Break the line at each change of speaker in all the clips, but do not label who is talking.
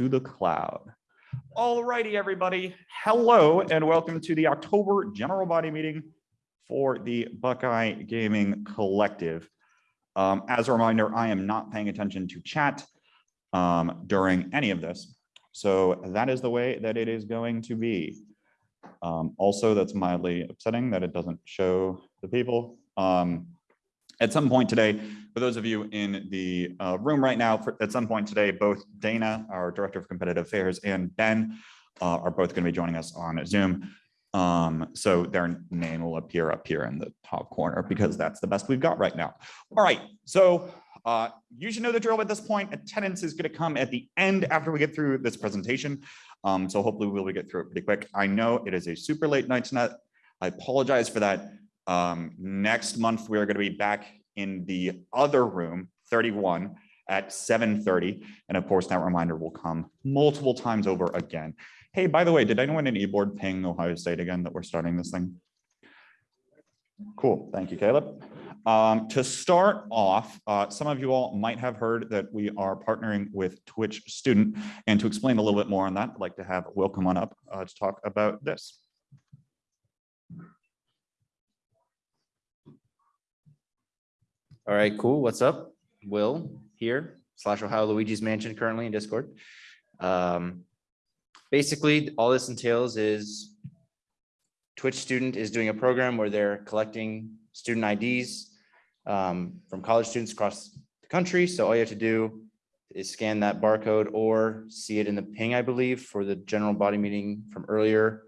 to the cloud. All righty, everybody. Hello and welcome to the October general body meeting for the Buckeye Gaming Collective. Um, as a reminder, I am not paying attention to chat um, during any of this. So that is the way that it is going to be. Um, also, that's mildly upsetting that it doesn't show the people. Um, at some point today, for those of you in the uh, room right now, for, at some point today, both Dana, our Director of Competitive Affairs, and Ben uh, are both going to be joining us on Zoom. Um, so their name will appear up here in the top corner because that's the best we've got right now. All right, so uh, you should know the drill at this point. Attendance is going to come at the end after we get through this presentation. Um, so hopefully we'll get through it pretty quick. I know it is a super late night tonight. I apologize for that. Um, next month, we are going to be back in the other room, 31 at 7.30. And of course, that reminder will come multiple times over again. Hey, by the way, did anyone in eBoard ping Ohio State again that we're starting this thing? Cool. Thank you, Caleb. Um, to start off, uh, some of you all might have heard that we are partnering with Twitch Student. And to explain a little bit more on that, I'd like to have Will come on up uh, to talk about this.
All right, cool. What's up? Will here slash Ohio Luigi's Mansion currently in Discord. Um, basically, all this entails is Twitch student is doing a program where they're collecting student IDs um, from college students across the country. So all you have to do is scan that barcode or see it in the ping, I believe, for the general body meeting from earlier.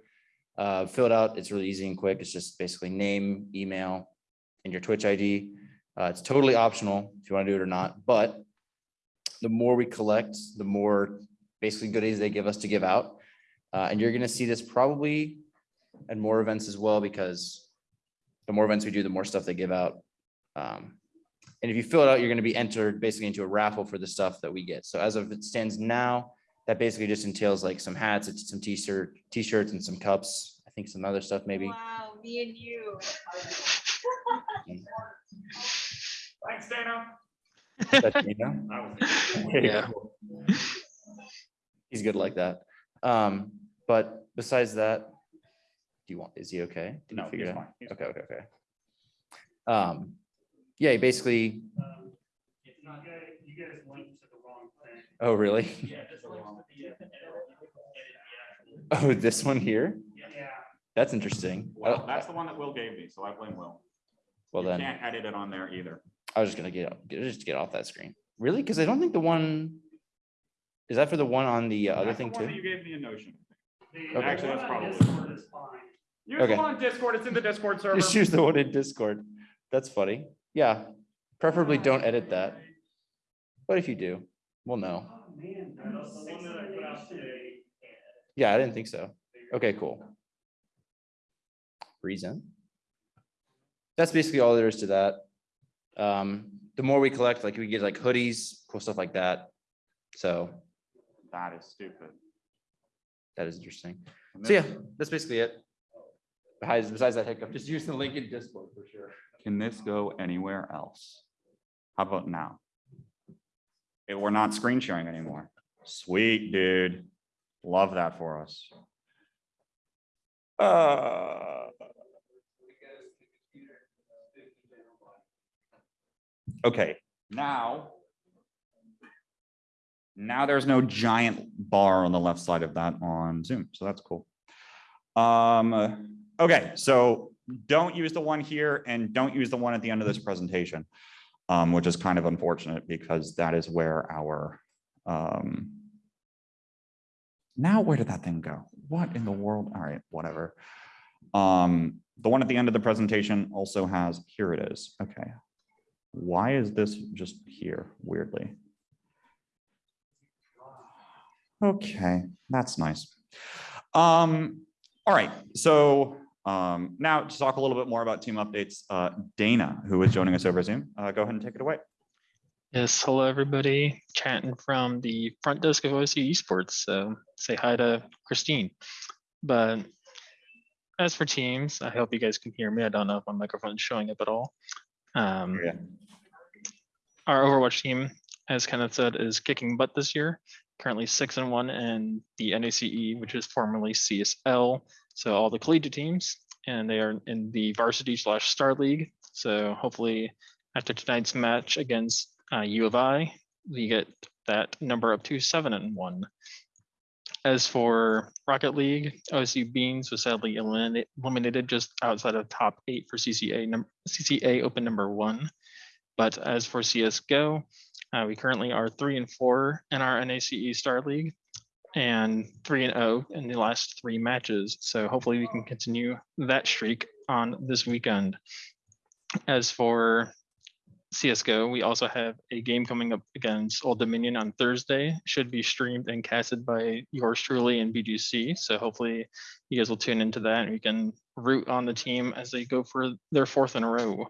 Uh, fill it out. It's really easy and quick. It's just basically name, email, and your Twitch ID. Uh, it's totally optional if you want to do it or not, but the more we collect, the more basically goodies they give us to give out. Uh, and you're going to see this probably at more events as well, because the more events we do, the more stuff they give out. Um, and if you fill it out, you're going to be entered basically into a raffle for the stuff that we get. So as of it stands now, that basically just entails like some hats, it's some t-shirt, t-shirts and some cups. I think some other stuff maybe.
Wow, me and you.
Thanks, Dana.
That's me now.
Yeah.
He's good like that. Um, but besides that, do you want, is he okay? Did
No, he's fine. He's
Okay, okay, okay. Um, yeah, basically,
Um, It's not good, you guys linked to the wrong thing.
oh, really?
Yeah, just the,
Oh, this one here?
Yeah,
That's interesting.
Well,
Oh,
that's the one that Will gave me, so I blame Will.
Well,
You
then,
Can't edit it on there either.
I was just gonna get, get- just get off that screen. Really? Because I don't think the one, is that for the one on the uh, other
That's the
thing
one that
too?
You gave me a notion.
the
Okay.
Actually,
Actually,
that's
that's
probably.
probably-
Is fine.
Use
Okay.
the one on Discord. It's in the Discord server.
Just use the one in Discord. That's funny. Yeah, preferably don't edit that. But if you do, we'll know.
Oh, man, that's the one that I put out today.
Yeah, I didn't think so. Okay, cool. Reason. That's basically all there is to that. Um, the more we collect, like we get like hoodies, cool stuff like that. So
That is stupid.
that is interesting. So yeah, that's basically it. Besides, besides that hiccup, just use the link in Discord for sure.
Can this go anywhere else? How about now? If we're not screen sharing anymore. Sweet, dude. Love that for us. Uh. Okay, now. Now there's no giant bar on the left side of that on Zoom, so that's cool. Um, okay, so don't use the one here and don't use the one at the end of this presentation. Um, which is kind of unfortunate because that is where our, um. Now, where did that thing go? What in the world? All right, whatever. Um, the one at the end of the presentation also has, here it is. Okay. Why is this just here weirdly? Okay, that's nice. Um, all right, so um, now to talk a little bit more about team updates, uh, Dana, who is joining us over Zoom, uh, go ahead and take it away.
Yes, hello, everybody. Chatting from the front desk of OSU Esports. So say hi to Christine. But as for teams, I hope you guys can hear me. I don't know if my microphone's showing up at all. Um,
Yeah.
Our Overwatch team, as Kenneth said, is kicking butt this year. currently six and one in the NACE, which is formerly CSL. So all the collegiate teams, and they are in the varsity slash star league. So hopefully after tonight's match against uh, U of I, we get that number up to seven and one. As for Rocket League, OSU Beans was sadly eliminated, just outside of top eight for CCA number CCA Open number one. But as for CS:GO, uh, we currently are three and four in our NACE Star League and three and oh in the last three matches. So hopefully we can continue that streak on this weekend. As for CSGO, we also have a game coming up against Old Dominion on Thursday. Should be streamed and casted by yours truly and BGC. So hopefully you guys will tune into that and we can root on the team as they go for their fourth in a row.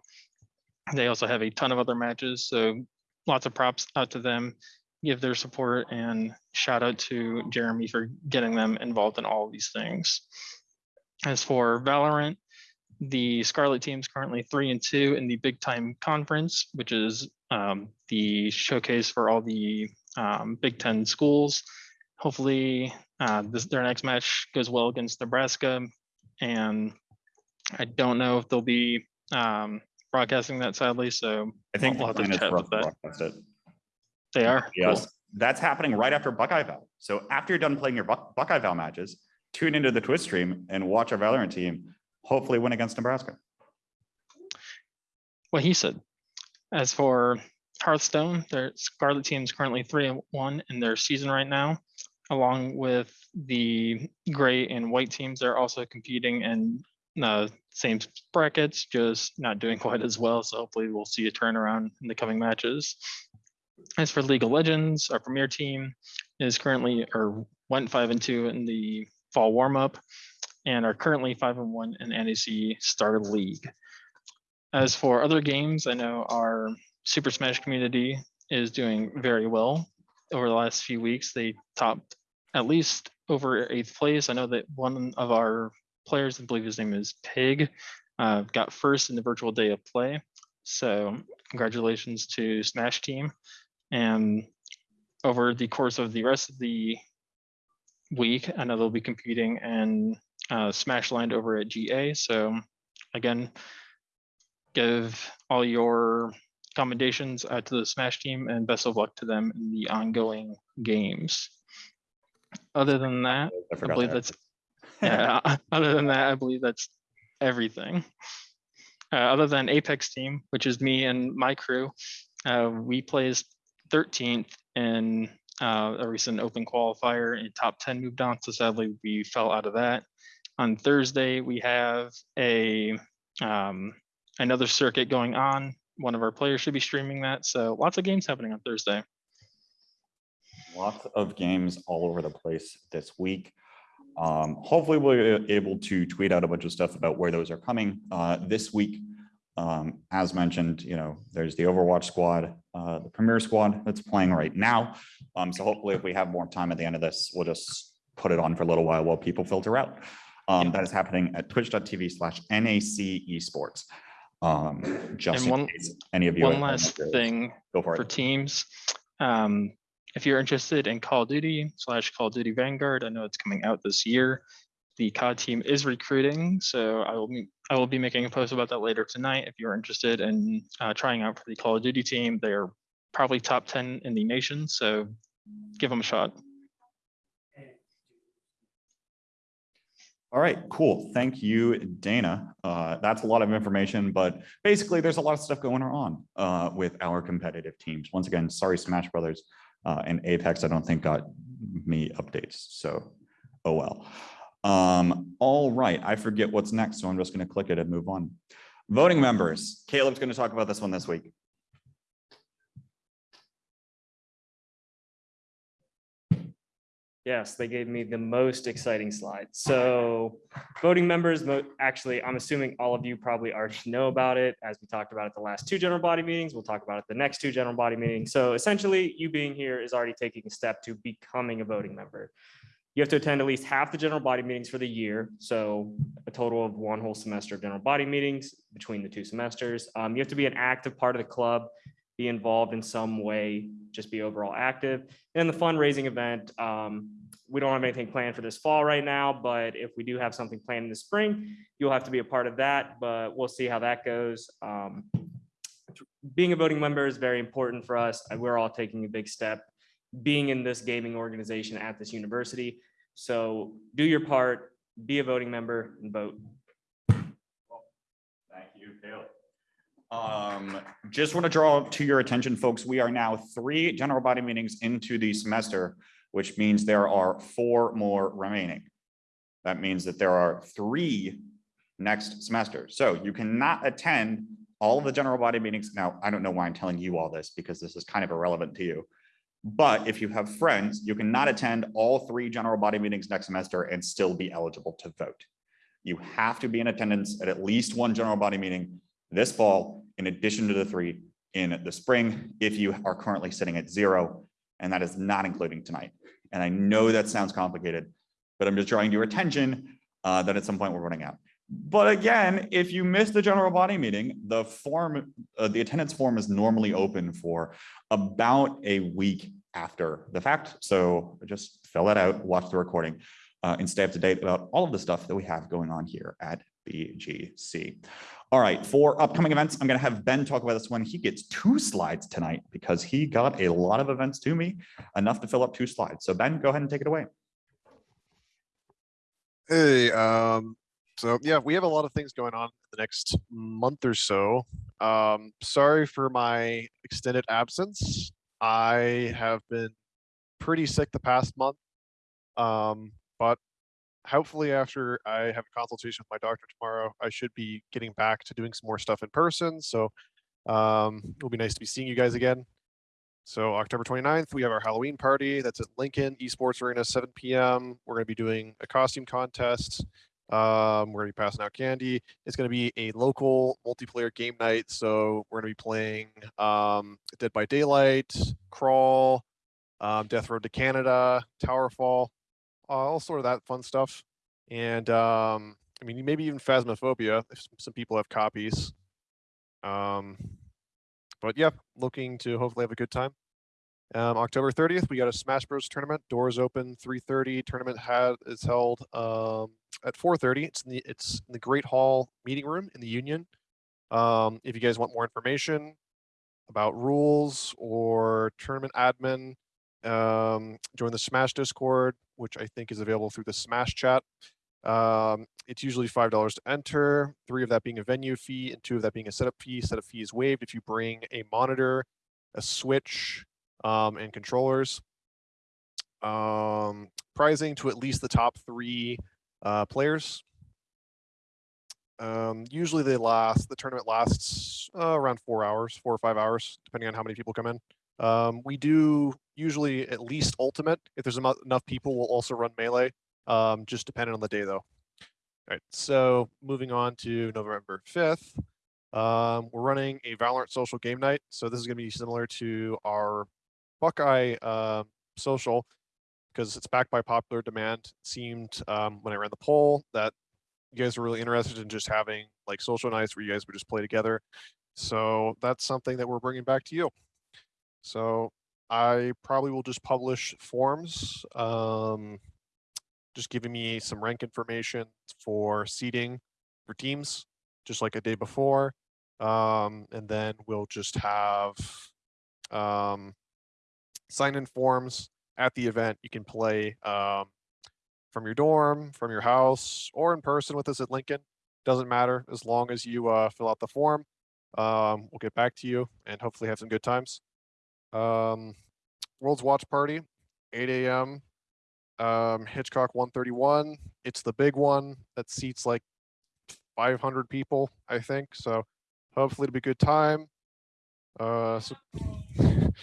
They also have a ton of other matches, so lots of props out to them. Give their support and shout out to Jeremy for getting them involved in all these things. As for Valorant, the Scarlet team is currently three and two in the Big Ten Conference, which is um, the showcase for all the um, Big Ten schools. Hopefully, uh, this, their next match goes well against Nebraska, and I don't know if they'll be um, broadcasting that sadly. So
I think
We'll have to chat about that.
broadcast it.
they are. Cool.
Yes, that's happening right after Buckeye Val. So after you're done playing your Buck- Buckeye Val matches, tune into the Twitch stream and watch our Valorant team hopefully win against Nebraska.
what he said. As for Hearthstone, their Scarlet team is currently three and one in their season right now, along with the gray and white teams. They're also competing in the same brackets, just not doing quite as well. So hopefully we'll see a turnaround in the coming matches. As for League of Legends, our premier team is currently or went five and two in the fall warm-up and are currently five and one in NACE Star League. As for other games, I know our Super Smash community is doing very well. Over the last few weeks, they topped at least over eighth place. I know that one of our players, I believe his name is Pig, uh, got first in the virtual day of play. So congratulations to Smash team. And over the course of the rest of the week, I know they'll be competing in uh, Smash Land over at GA. So again, give all your commendations uh, to the Smash team and best of luck to them in the ongoing games. Other than that,
I
I believe
that.
that's, yeah, other than that, I believe that's everything. Uh, other than Apex team, which is me and my crew, uh, we placed 13th in uh, a recent open qualifier and top 10 moved on. So sadly, we fell out of that. On Thursday, we have a um, another circuit going on. One of our players should be streaming that. So lots of games happening on Thursday.
Lots of games all over the place this week. Um, hopefully we're able to tweet out a bunch of stuff about where those are coming, uh, this week. Um, as mentioned, you know, there's the Overwatch squad, uh, the Premier squad that's playing right now. Um, so hopefully if we have more time at the end of this, we'll just put it on for a little while while people filter out. Um, that is happening at twitch.tv slash NAC esports. Um, just
And one-
case any of you.
One
at home are
last thing
Go for
for teams. Um, if you're interested in Call of Duty slash Call of Duty Vanguard, I know it's coming out this year. The COD team is recruiting, so I will be, I will be making a post about that later tonight. If you're interested in uh, trying out for the Call of Duty team, they are probably top ten in the nation, so give them a shot.
All right, cool. Thank you, Dana. Uh, that's a lot of information, but basically there's a lot of stuff going on uh, with our competitive teams. Once again, sorry, Smash Brothers uh, and Apex, I don't think got me updates. So, oh well. Um, all right, I forget what's next, so I'm just going to click it and move on. Voting members, Caleb's going to talk about this one this week.
Yes, they gave me the most exciting slide. So voting members, actually, I'm assuming all of you probably already know about it. As we talked about at the last two general body meetings, we'll talk about it the next two general body meetings. So essentially, you being here is already taking a step to becoming a voting member. You have to attend at least half the general body meetings for the year. So a total of one whole semester of general body meetings between the two semesters. Um, you have to be an active part of the club be involved in some way, just be overall active. And the fundraising event, um, we don't have anything planned for this fall right now, but if we do have something planned in the spring, you'll have to be a part of that, but we'll see how that goes. Um, being a voting member is very important for us. We're all taking a big step being in this gaming organization at this university. So do your part, be a voting member and vote.
Thank you, Caleb. Um, just want to draw to your attention, folks, we are now three general body meetings into the semester, which means there are four more remaining. That means that there are three next semester. So you cannot attend all of the general body meetings. Now, I don't know why I'm telling you all this because this is kind of irrelevant to you. But if you have friends, you cannot attend all three general body meetings next semester and still be eligible to vote. You have to be in attendance at at least one general body meeting this fall, in addition to the three in the spring, if you are currently sitting at zero, and that is not including tonight. And I know that sounds complicated, but I'm just drawing your attention uh, that at some point we're running out. But again, if you miss the general body meeting, the form, uh, the attendance form is normally open for about a week after the fact. So just fill that out, watch the recording, uh, and stay up to date about all of the stuff that we have going on here at BGC. All right, for upcoming events, I'm going to have Ben talk about this one. He gets two slides tonight because he got a lot of events to me, enough to fill up two slides. So Ben, go ahead and take it away.
Hey, um, so yeah, we have a lot of things going on in the next month or so. Um, sorry for my extended absence. I have been pretty sick the past month. Um, but hopefully after I have a consultation with my doctor tomorrow, I should be getting back to doing some more stuff in person. So um, it'll be nice to be seeing you guys again. So October 29th, we have our Halloween party. That's at Lincoln Esports Arena, 7 p.m. We're going to be doing a costume contest. Um, we're to be passing out candy. It's going to be a local multiplayer game night. So we're to be playing um, Dead by Daylight, Crawl, um, Death Road to Canada, Towerfall, all sort of that fun stuff. And um, I mean, maybe even Phasmophobia if some people have copies. Um, but yeah, looking to hopefully have a good time. Um, October 30th, we got a Smash Bros tournament. Doors open 3:30. Tournament had is held um, at 4:30. It's in the it's in the Great Hall meeting room in the Union. Um, if you guys want more information about rules or tournament admin, um, join the Smash Discord, which I think is available through the Smash chat. Um, it's usually five dollars to enter, three of that being a venue fee, and two of that being a setup fee. Setup fee is waived if you bring a monitor, a switch, um, and controllers. Um, pricing to at least the top three uh, players. Um, usually they last, the tournament lasts uh, around four hours, four or five hours, depending on how many people come in. Um, we do usually at least ultimate. If there's enough people, we'll also run melee, um, just depending on the day though. All right, so moving on to November 5th. Um, we're running a Valorant social game night. So this is going to be similar to our Buckeye uh, social because it's backed by popular demand. It seemed um, when I ran the poll that you guys were really interested in just having like social nights where you guys would just play together. So that's something that we're bringing back to you. So I probably will just publish forms, um, just giving me some rank information for seating for teams, just like a day before. Um, and then we'll just have um, sign in forms at the event. You can play um, from your dorm, from your house, or in person with us at Lincoln. Doesn't matter as long as you uh, fill out the form. Um, we'll get back to you and hopefully have some good times. Um, World's Watch Party, 8 a.m. Um, Hitchcock 131. It's the big one that seats like 500 people, I think. So hopefully it'll be a good time. Uh, so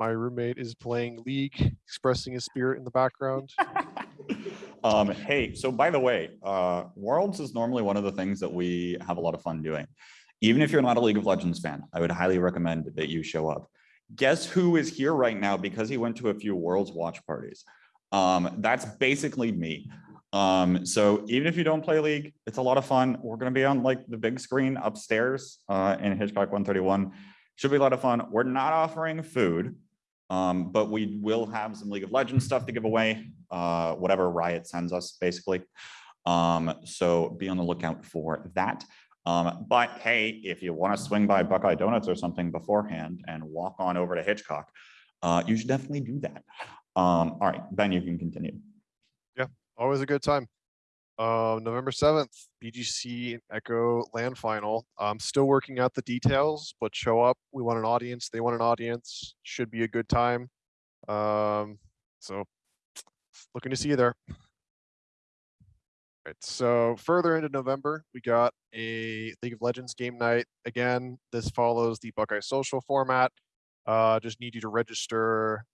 my roommate is playing League, expressing his spirit in the background.
Um, hey, so by the way, uh, Worlds is normally one of the things that we have a lot of fun doing. Even if you're not a League of Legends fan, I would highly recommend that you show up. Guess who is here right now because he went to a few Worlds watch parties? Um, that's basically me. Um, so even if you don't play League, it's a lot of fun. We're gonna be on like the big screen upstairs uh, in Hitchcock one thirty-one. Should be a lot of fun. We're not offering food. Um, but we will have some League of Legends stuff to give away, uh, whatever Riot sends us, basically. Um, so be on the lookout for that. Um, but hey, if you want to swing by Buckeye Donuts or something beforehand and walk on over to Hitchcock, uh, you should definitely do that. Um, all right, Ben, you can continue.
Yeah, always a good time. November seventh, BGC Echo Land Final. I'm still working out the details, but show up. We want an audience. They want an audience. Should be a good time. Um, so looking to see you there. Right, so further into November, we got a League of Legends game night. Again, this follows the Buckeye Social format. Uh, just need you to register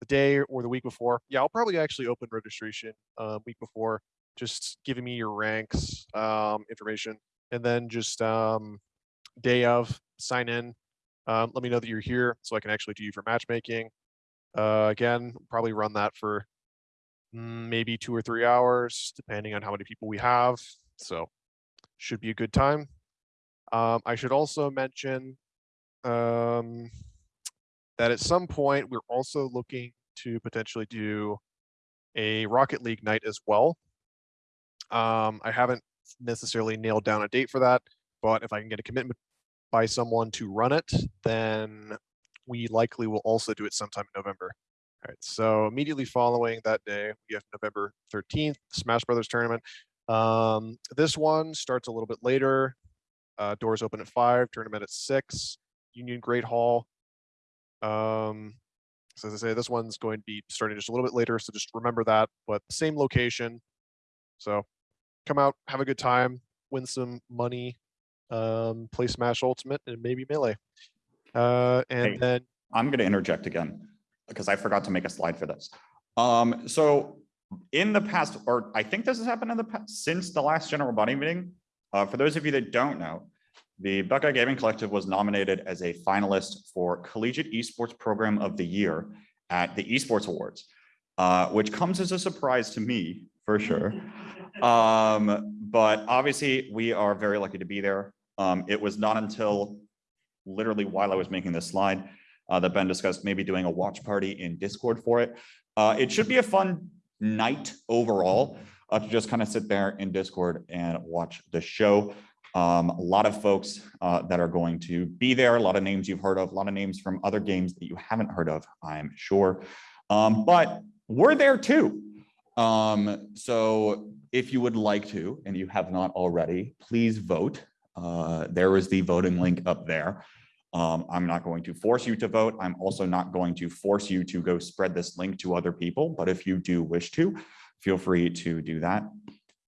the day or the week before. Yeah, I'll probably actually open registration uh, week before, just giving me your ranks um, information, and then just um, day of sign in. Um, let me know that you're here so I can actually do you for matchmaking. Uh, again, probably run that for maybe two or three hours, depending on how many people we have. So should be a good time. Um, I should also mention um, that at some point we're also looking to potentially do a Rocket League night as well. Um, I haven't necessarily nailed down a date for that, but if I can get a commitment by someone to run it, then we likely will also do it sometime in November. All right, so immediately following that day, we have November 13th, Smash Brothers tournament. Um, this one starts a little bit later. Uh, doors open at five, tournament at six, Union Great Hall. Um, so as I say, this one's going to be starting just a little bit later, so just remember that, but same location. So come out, have a good time, win some money, um, play Smash Ultimate and maybe Melee. Uh, and
Hey.
then
I'm going to interject again because I forgot to make a slide for this. Um, so in the past, or I think this has happened in the past, since the last general body meeting, uh, for those of you that don't know, the Buckeye Gaming Collective was nominated as a finalist for Collegiate Esports Program of the Year at the Esports Awards, uh, which comes as a surprise to me for sure. Um, but obviously we are very lucky to be there. Um, it was not until literally while I was making this slide uh, that Ben discussed maybe doing a watch party in Discord for it. Uh, it should be a fun night overall uh, to just kind of sit there in Discord and watch the show. Um, a lot of folks uh, that are going to be there, a lot of names you've heard of, a lot of names from other games that you haven't heard of, I'm sure. Um, but we're there too. Um, so if you would like to, and you have not already, please vote. Uh, there is the voting link up there. Um, I'm not going to force you to vote. I'm also not going to force you to go spread this link to other people, but if you do wish to, feel free to do that.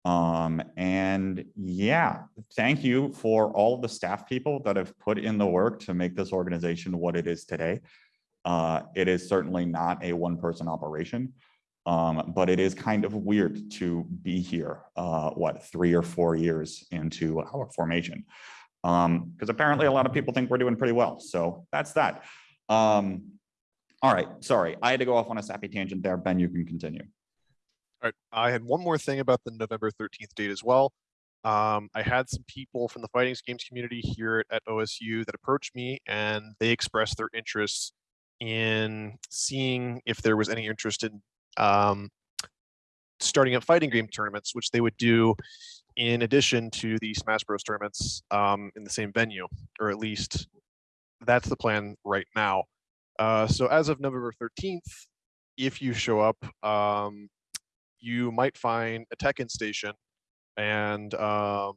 Um, and yeah, thank you for all the staff people that have put in the work to make this organization what it is today. Uh, it is certainly not a one-person operation. Um, but it is kind of weird to be here, uh, what, three or four years into our formation. Um, because apparently a lot of people think we're doing pretty well. So that's that. Um, all right, sorry, I had to go off on a sappy tangent there. Ben, you can continue.
All right, I had one more thing about the November 13th date as well. Um, I had some people from the fighting games community here at OSU that approached me and they expressed their interest in seeing if there was any interest in um, starting up fighting game tournaments, which they would do in addition to the Smash Bros tournaments um, in the same venue, or at least that's the plan right now. Uh, so as of November 13th, if you show up, um, you might find a Tekken station and um,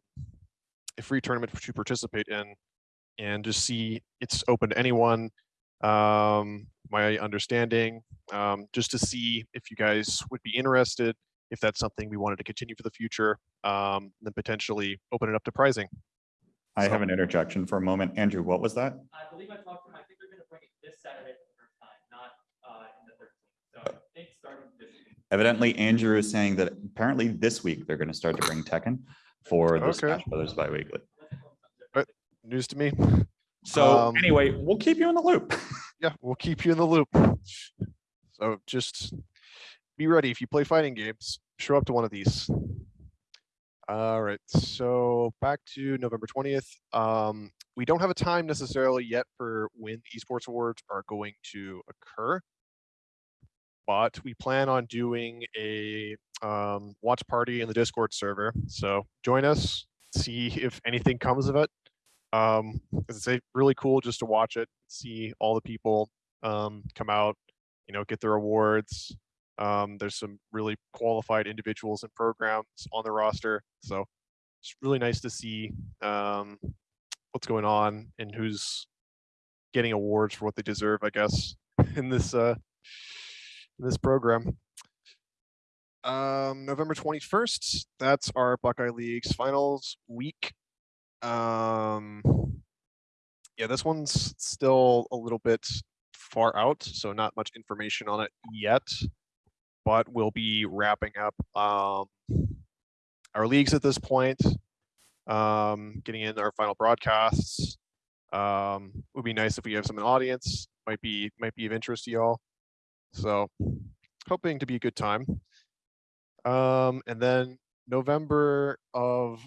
a free tournament to participate in and just see it's open to anyone. Um, my understanding, um, just to see if you guys would be interested, if that's something we wanted to continue for the future, um, then potentially open it up to pricing.
I have an interjection for a moment. Andrew, what was that?
I believe I talked to them, I think they're gonna bring it this Saturday for the first time, not, uh, in the thirteenth, so I think starting this week.
Evidently, Andrew is saying that apparently this week they're going to start to bring Tekken for the
Okay.
Smash Brothers bi-weekly.
News to me.
So
Um,
anyway, we'll keep you in the loop.
Yeah, we'll keep you in the loop. So just be ready if you play fighting games. show up to one of these. All right, so back to November twentieth. Um, we don't have a time necessarily yet for when the esports awards are going to occur. But we plan on doing a um, watch party in the Discord server. So join us, see if anything comes of it. Um, it's a really cool just to watch it, see all the people um, come out, you know, get their awards. Um, there's some really qualified individuals and programs on the roster, so it's really nice to see um, what's going on and who's getting awards for what they deserve, I guess, in this uh, in this program. Um, November 21st, that's our Buckeye League's finals week. Um, yeah, this one's still a little bit far out, so not much information on it yet. But we'll be wrapping up um, our leagues at this point, um, getting in our final broadcasts. Um, would be nice if we have some in audience. Might be might be of interest to y'all. So, hoping to be a good time. Um, and then November of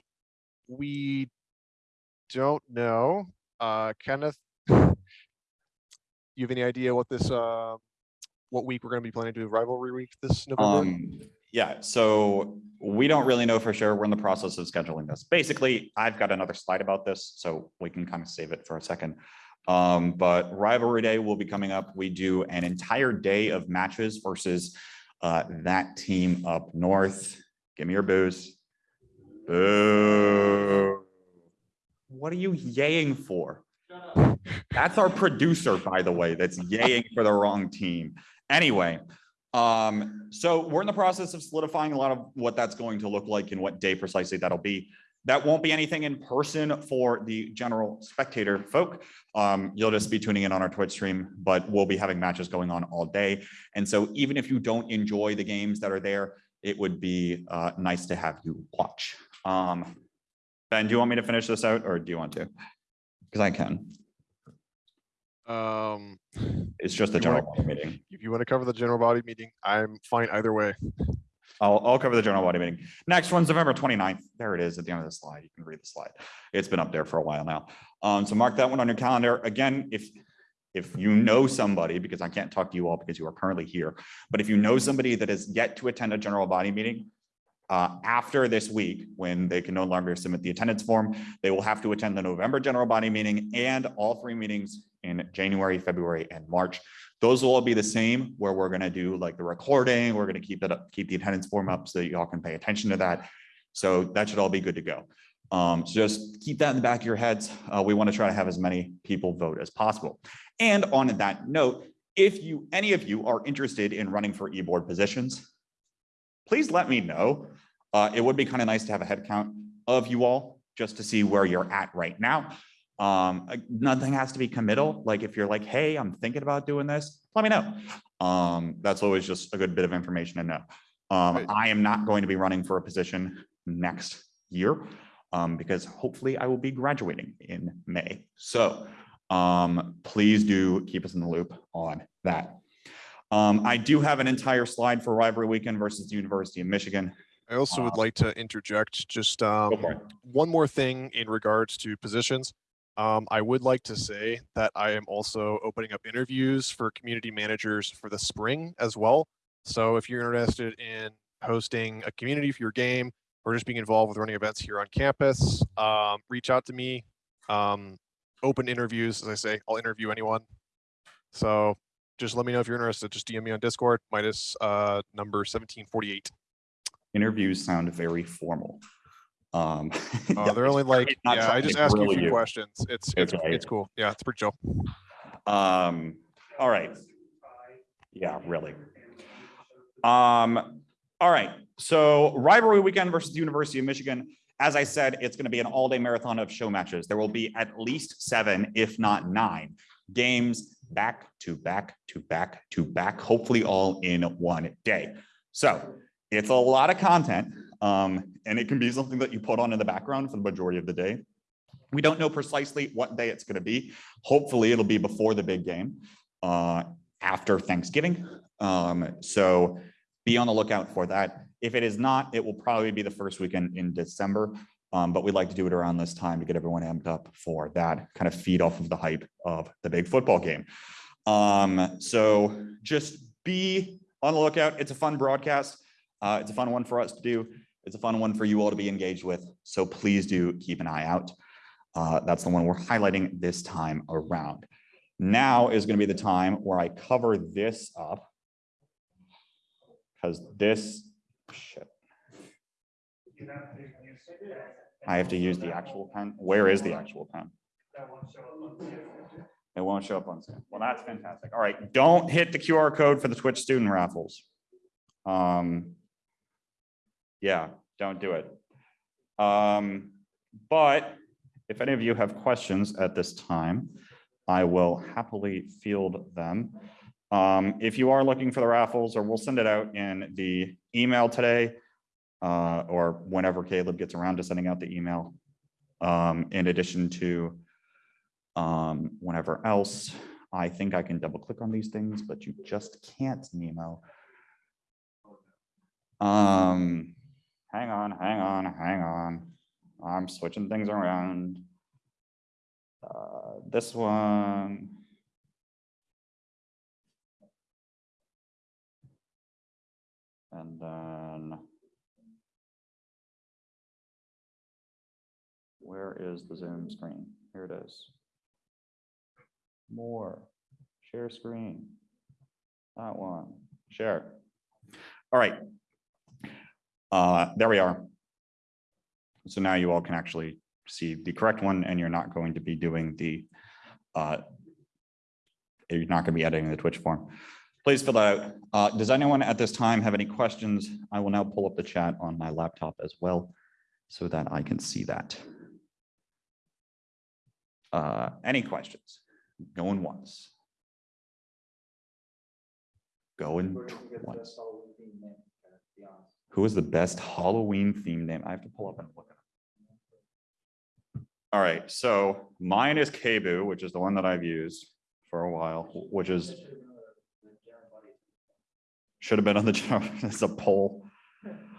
we don't know. Uh, Kenneth, you have any idea what this uh, what week we're going to be planning to do rivalry week this November?
Um, yeah, so we don't really know for sure. We're in the process of scheduling this. Basically, I've got another slide about this, so we can kind of save it for a second. Um, but rivalry day will be coming up. We do an entire day of matches versus uh, that team up north. Give me your booze. Boo. What are you yaying for? That's our producer, by the way, that's yaying for the wrong team. Anyway, um, so we're in the process of solidifying a lot of what that's going to look like and what day precisely that'll be. That won't be anything in person for the general spectator folk. Um, you'll just be tuning in on our Twitch stream, but we'll be having matches going on all day. And so even if you don't enjoy the games that are there, it would be uh, nice to have you watch. Um, Ben, do you want me to finish this out or do you want to? Because I can.
Um,
It's just a
You wanna-
general body meeting.
if you want to cover the general body meeting, I'm fine either way.
I'll, I'll cover the general body meeting. Next one's November 29th. There it is at the end of the slide. You can read the slide. It's been up there for a while now. Um, so mark that one on your calendar. Again, if, if you know somebody, because I can't talk to you all because you are currently here, but if you know somebody that has yet to attend a general body meeting, uh, after this week, when they can no longer submit the attendance form, they will have to attend the November general body meeting and all three meetings in January, February, and March. Those will all be the same, where we're gonna do like the recording, we're gonna keep it up, keep the attendance form up so that y'all can pay attention to that. So that should all be good to go. Um, so just keep that in the back of your heads. Uh, we want to try to have as many people vote as possible. And on that note, if you, any of you are interested in running for e-board positions, please let me know. Uh, it would be kind of nice to have a head count of you all, just to see where you're at right now. Um, uh, nothing has to be committal. Like if you're like, hey, I'm thinking about doing this, let me know. Um, that's always just a good bit of information to know. Um, I am not going to be running for a position next year um, because hopefully I will be graduating in May. So um, please do keep us in the loop on that. Um, I do have an entire slide for rivalry weekend versus the University of Michigan.
I also would
Uh,
like to interject just um, one more thing in regards to positions. Um, I would like to say that I am also opening up interviews for community managers for the spring as well. So if you're interested in hosting a community for your game or just being involved with running events here on campus, um, reach out to me. Um, open interviews, as I say, I'll interview anyone. So just let me know if you're interested. Just DM me on Discord, minus uh, number 1748.
Interviews sound very formal. Um,
Uh, they're only like, yeah, I
to
just ask you a few questions. It's, it's,
Okay.
it's cool. Yeah, it's pretty chill.
Um, all right. Yeah, really. Um, all right, so rivalry weekend versus the University of Michigan. As I said, it's gonna be an all-day marathon of show matches. There will be at least seven, if not nine, games back to back to back to back, hopefully all in one day. So it's a lot of content, um, and it can be something that you put on in the background for the majority of the day. We don't know precisely what day it's gonna be. Hopefully, it'll be before the big game, uh, after Thanksgiving. Um, so be on the lookout for that. If it is not, it will probably be the first weekend in December. Um, but we'd like to do it around this time to get everyone amped up for that, kind of feed off of the hype of the big football game. Um, so just be on the lookout. It's a fun broadcast. Uh, it's a fun one for us to do. It's a fun one for you all to be engaged with. So please do keep an eye out. Uh, that's the one we're highlighting this time around. Now is going to be the time where I cover this up. Because this, shit, I have to use the actual pen. Where is the actual pen? It won't show up on Zoom. Well, that's fantastic. All right, don't hit the QR code for the Twitch student raffles. Um. Yeah, don't do it. Um, but if any of you have questions at this time, I will happily field them. Um, if you are looking for the raffles, or we'll send it out in the email today. Uh, or whenever Caleb gets around to sending out the email. Um, in addition to um, whenever else, I think I can double click on these things, but you just can't, Nemo. Um, hang on, hang on, hang on. I'm switching things around. Uh, this one. And then. Where is the Zoom screen? Here it is. More, share screen. That one, share. All right. Uh, there we are. So now you all can actually see the correct one and you're not going to be doing the, uh, you're not gonna be editing the Twitch form. Please fill that out. Uh, does anyone at this time have any questions? I will now pull up the chat on my laptop as well so that I can see that. Uh, any questions? Going once. Going twice. Who is the best Halloween theme name? I have to pull up and look at it. All right, so mine is Kabu, which is the one that I've used for a while, which is should have been on the, general- it's a poll.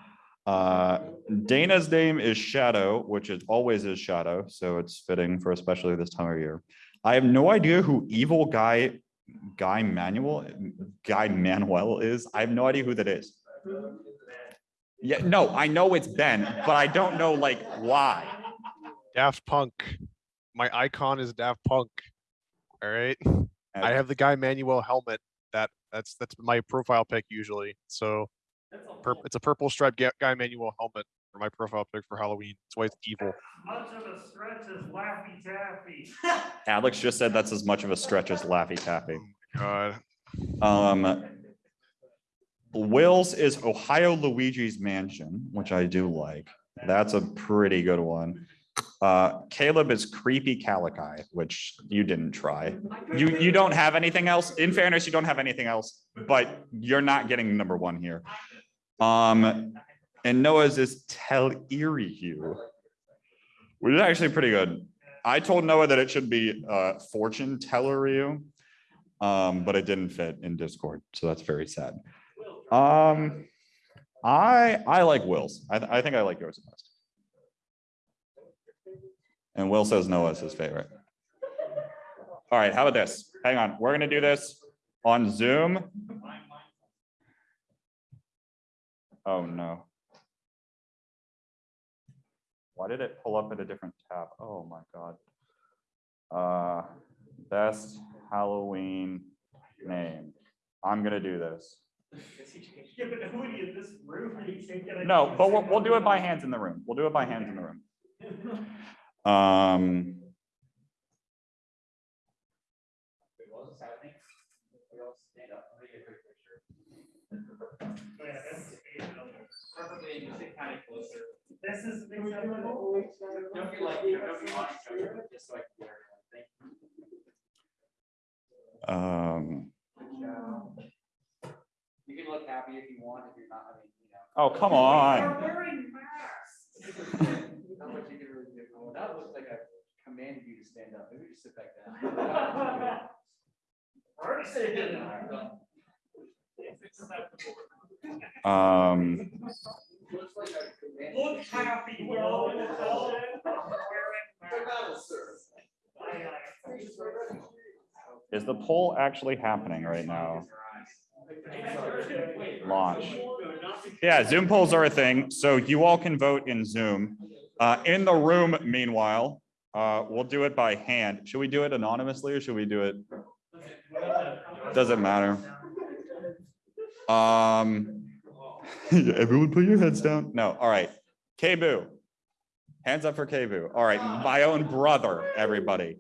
Uh, Dana's name is Shadow, which is always is Shadow, so it's fitting for especially this time of year. I have no idea who evil guy, Guy Manuel, Guy Manuel is. I have no idea who that is. Yeah, no, I know it's Ben, but I don't know like why.
Daft Punk. My icon is Daft Punk. All right. I have the guy Manuel helmet. That that's that's my profile pic usually. So pur- it's a purple striped ga- guy Manuel helmet for my profile pic for Halloween. That's why it's evil.
Much of a stretch as Laffy Taffy.
Alex just said that's as much of a stretch as Laffy Taffy.
God.
Um, Will's is Ohio Luigi's Mansion, which I do like. That's a pretty good one. Uh, Caleb is Creepy Calici, which you didn't try. You, you don't have anything else. In fairness, you don't have anything else, but you're not getting number one here. Um, and Noah's is Tell Hue, which is actually pretty good. I told Noah that it should be uh, Fortune Teller you. Um, but it didn't fit in Discord, so that's very sad. Um, I, I like Will's. I, th- I think I like yours the best. And Will says Noah's his favorite. All right, how about this? Hang on, we're gonna do this on Zoom. Oh, no. Why did it pull up at a different tab? Oh, my God. Uh, best Halloween name. I'm gonna do this. No, but we'll, we'll do it by hands in the room. We'll do it by hands in the room. Um,
Yeah, that's-
Preferably just sit kind of closer.
This is.
Don't be like, don't be on each other, just like. Thank you.
um,
You can look happy if you want, if you're not, I mean, you know.
oh, come on.
We're wearing masks.
Not much you can really do. That looks like I commanded you to stand up. Maybe just sit back down.
Um,
Look happy, Will.
is the poll actually happening right now? Launch. Yeah, Zoom polls are a thing, so you all can vote in Zoom. Uh, in the room, meanwhile, uh, we'll do it by hand. Should we do it anonymously or should we do it? Doesn't matter. Um, everyone put your heads down. No, all right. K-Boo. Hands up for K-Boo. All right, my own brother, everybody.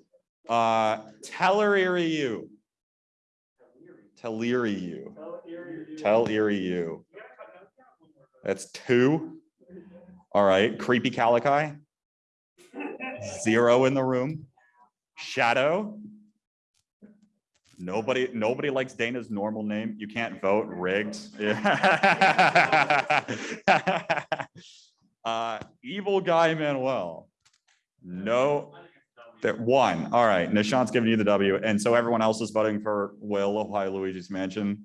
Uh, Telleriu. Telleriu. Telleriu. That's two. All right, creepy Calici. Zero in the room. Shadow. Nobody, nobody likes Dana's normal name. You can't vote, rigged. Yeah. Uh, evil guy Manuel. No, that one. All right, Nishant's giving you the W. And so everyone else is voting for Will Ohio Luigi's Mansion.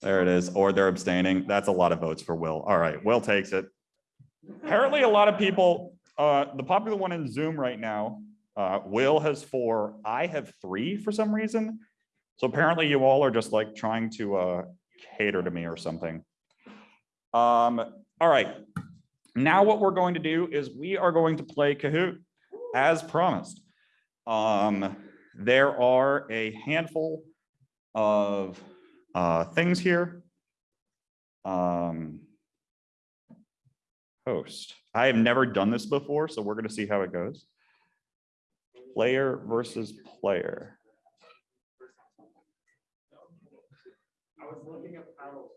There it is, or they're abstaining. That's a lot of votes for Will. All right, Will takes it. Apparently, a lot of people, uh, the popular one in Zoom right now, uh, Will has four, I have three for some reason. So apparently you all are just like trying to, uh, cater to me or something. Um, all right. Now what we're going to do is we are going to play Kahoot as promised. Um, there are a handful of, uh, things here. Um, host. I have never done this before, so we're gonna see how it goes. Player versus player.
I was looking at Paddle.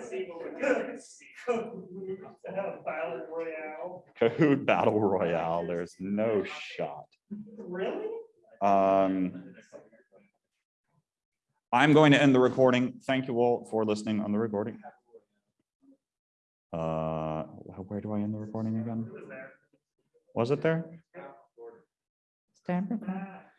See what we got. Battle Royale.
Kahoot Battle Royale, there's no shot.
Really?
Um, I'm going to end the recording. Thank you all for listening on the recording. Uh, where do I end the recording again? Was it there? Steinberg?